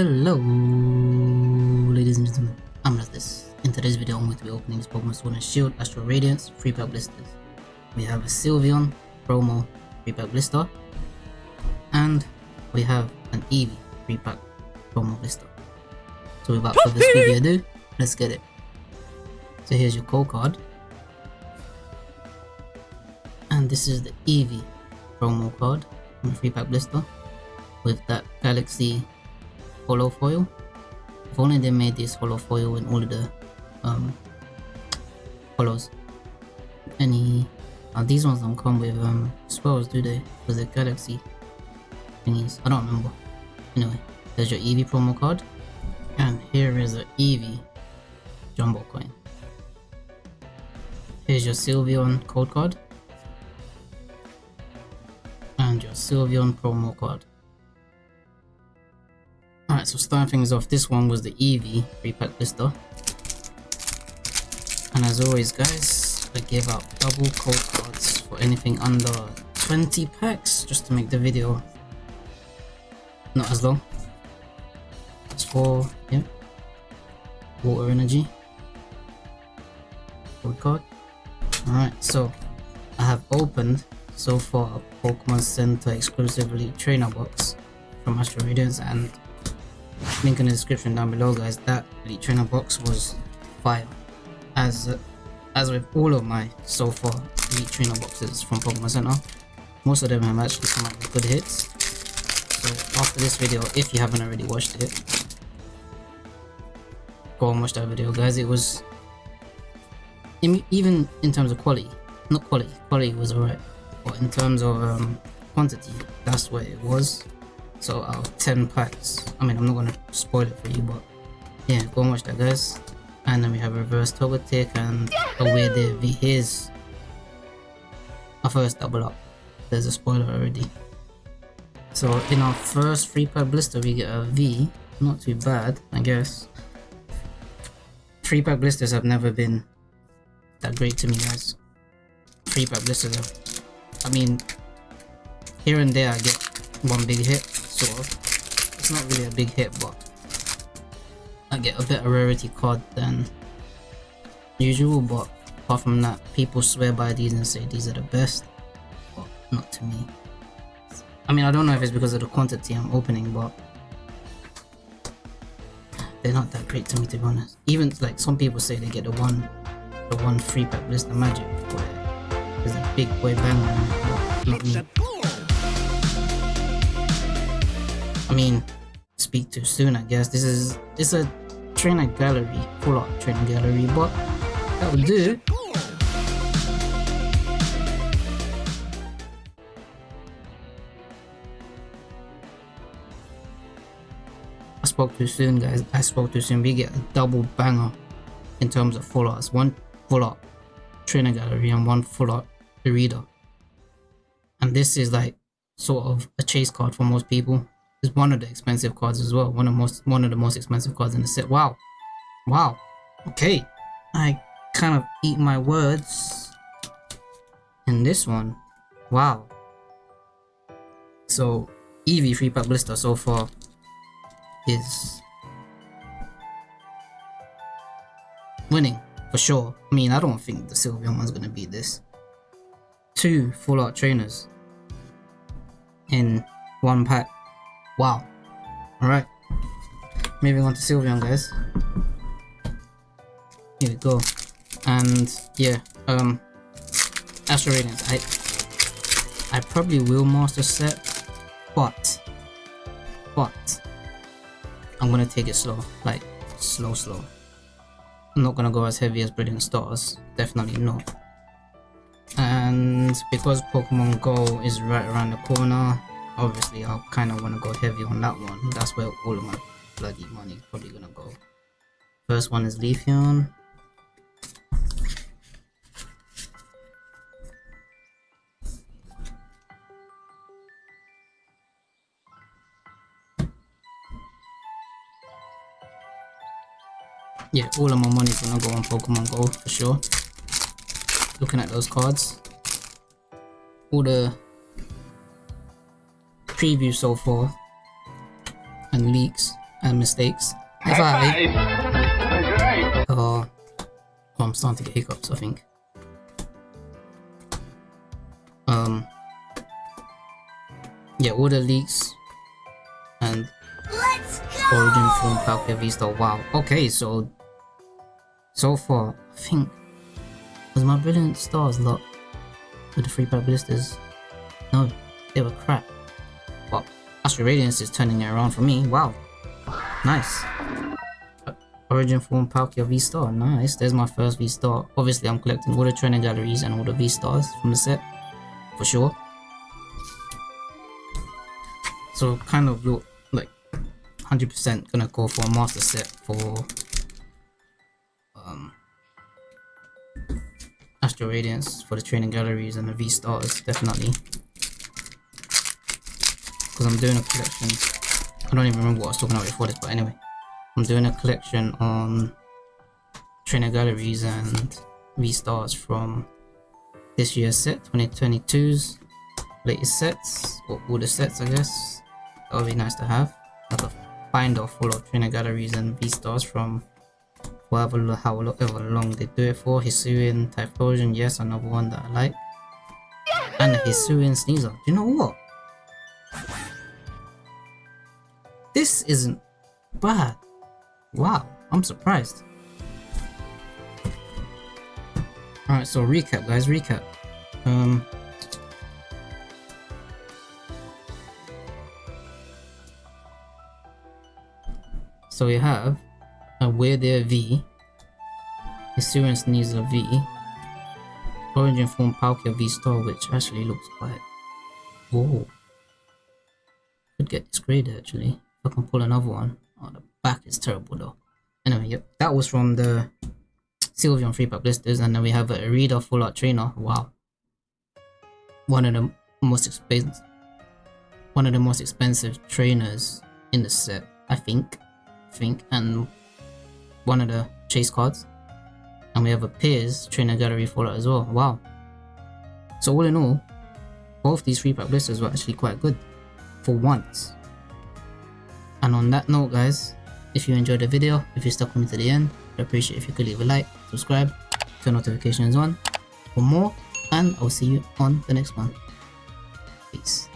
Hello, ladies and gentlemen. I'm this. In today's video, I'm going to be opening this Pokemon Sword and Shield Astral Radiance free pack blisters. We have a Sylveon promo free pack blister, and we have an Eevee free pack promo blister. So without further ado, let's get it. So here's your code card, and this is the Eevee promo card from the free pack blister with that Galaxy holo foil. If only they made this holo foil in all the um. Any uh, these ones don't come with um, spells, do they? For the galaxy thingies. I don't remember. Anyway, there's your Eevee promo card. And here is a Eevee jumbo coin. Here's your Sylveon code card. And your Sylveon promo card. Alright, so starting things off, this one was the Eevee free pack blister. And as always guys, I give out double code cards for anything under 20 packs, just to make the video not as long. It's for, yeah, water energy. Code card. Alright, so I have opened so far a Pokemon Center exclusively trainer box from Astral Radiance and link in the description down below guys. That elite trainer box was fire. As uh, as with all of my so far elite trainer boxes from pokemon center most of them have actually come out with good hits. So after this video if you haven't already watched it go and watch that video guys. It was even in terms of quality not quality quality was alright. But in terms of um, quantity that's what it was so out of 10 packs, I mean I'm not gonna spoil it for you but yeah go and watch that guys. And then we have reverse Togetic and away weird V. Here's our first double up. There's a spoiler already. So in our first free pack blister we get a V. Not too bad I guess. Free pack blisters have never been that great to me guys. Free pack blisters have, I mean here and there I get one big hit of. It's not really a big hit, but I get a better rarity card than usual, but apart from that, people swear by these and say these are the best, but not to me. I mean, I don't know if it's because of the quantity I'm opening, but they're not that great to me to be honest. Even like some people say they get the one, the one free pack blister magic where there's a big boy bang on it, not me. I mean, speak too soon, I guess. This is it's a trainer gallery, full art trainer gallery, but that will do. I spoke too soon, guys. I spoke too soon. We get a double banger in terms of full arts. One full art trainer gallery and one full art Irida. And this is like sort of a chase card for most people is one of the expensive cards as well. One of most one of the most expensive cards in the set. Wow. Wow. Okay. I kind of eat my words in this one. Wow. So Eevee free pack blister so far is winning for sure. I mean, I don't think the Sylveon one's gonna beat this. Two full art trainers in one pack. Wow. Alright. Moving on to Sylveon, guys. Here we go. And yeah, um Astral Radiance. I I probably will master set, but but I'm gonna take it slow. Like slow slow. I'm not gonna go as heavy as Brilliant Stars. Definitely not. And because Pokemon Go is right around the corner, obviously I kind of want to go heavy on that one. That's where all of my bloody money is probably gonna go. First one is Leafeon. Yeah, all of my money is gonna go on Pokemon Go for sure. Looking at those cards. All the preview so far and leaks and mistakes. If I, uh, oh, I'm starting to get hiccups. I think. Um, yeah, all the leaks and Origin from Palkia V-Star. Wow. Okay, so so far, I think was my Brilliant Stars lot with the free pack blisters. No, they were crap. Well, Astral Radiance is turning it around for me. Wow. Nice. Origin form Palkia V-Star. Nice. There's my first V-Star. Obviously, I'm collecting all the training galleries and all the V-Stars from the set. For sure. So, kind of look like 100% gonna go for a master set for um, Astral Radiance for the training galleries and the V-Stars, definitely. Because I'm doing a collection. I don't even remember what I was talking about before this, but anyway. I'm doing a collection on trainer galleries and V-Stars from this year's set, 2022's latest sets, or all the sets I guess. That would be nice to have. Like a binder full of trainer galleries and V-Stars from whatever however long they do it for. Hisuian Typhlosion, yes, another one that I like. And Hisuian Sneasel. Do you know what? This isn't bad. Wow, I'm surprised. Alright, so recap guys, recap. Um So we have a Weird V, Assurance needs a V, Origin Form Palkia V Star, which actually looks quite. Whoa. Could get this actually. I can pull another one. Oh, the back is terrible though. Anyway, yep, that was from the Sylveon Free Pack Blisters, and then we have a Irida Full Art Trainer. Wow. One of the most expensive one of the most expensive trainers in the set, I think. I think, and one of the chase cards. And we have a Piers trainer gallery Full Art as well. Wow. So all in all, both these free pack blisters were actually quite good for once. And on that note guys, if you enjoyed the video, if you stuck with me to the end, I'd appreciate if you could leave a like, subscribe, turn notifications on for more, and I'll see you on the next one. Peace.